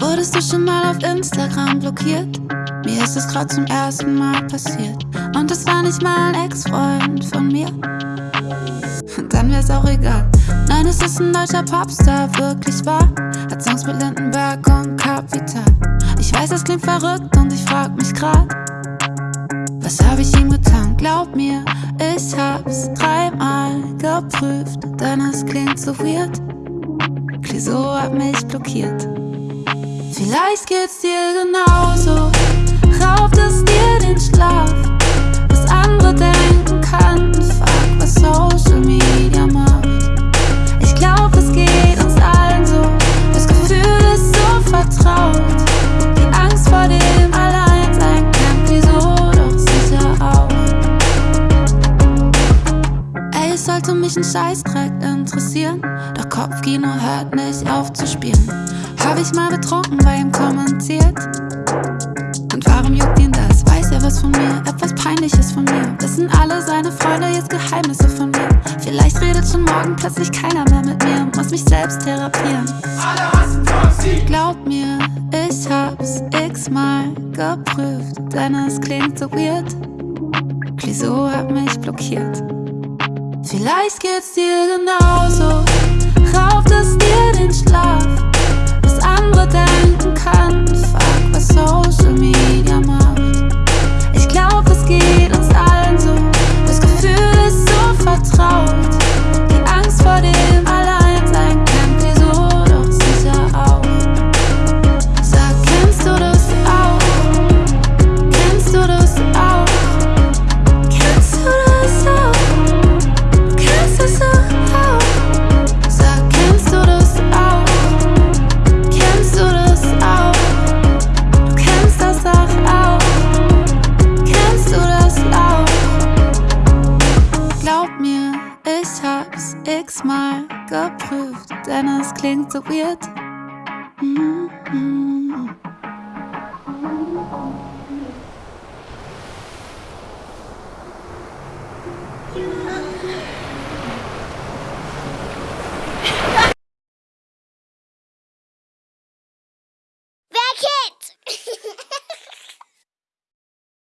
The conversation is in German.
Wurdest du schon mal auf Instagram blockiert? Mir ist es gerade zum ersten Mal passiert. Und es war nicht mal ein Ex-Freund von mir. Dann wär's auch egal. Nein, es ist ein deutscher Popstar, wirklich wahr. Hat Songs mit Lindenberg und Kapital. Ich weiß, es klingt verrückt und ich frag mich grad, was hab ich ihm getan? Geprüft, denn es klingt so weird. Clouseau hat mich blockiert. Vielleicht geht's dir genauso, raubt es dir den Schlaf. Sollte mich ein Scheißdreck interessieren, doch Kopfkino hört nicht auf zu spielen. Hab ich mal betrunken bei ihm kommentiert? Und warum juckt ihn das? Weiß er was von mir? Etwas Peinliches von mir? Wissen alle seine Freunde jetzt Geheimnisse von mir? Vielleicht redet schon morgen plötzlich keiner mehr mit mir muss mich selbst therapieren. Alle hassen Foxy. Glaub mir, ich hab's x-mal geprüft, denn es klingt so weird. Clouseau hat mich blockiert. Vielleicht geht's dir genauso, ich hab's x-mal geprüft, denn es klingt so weird. Mhm.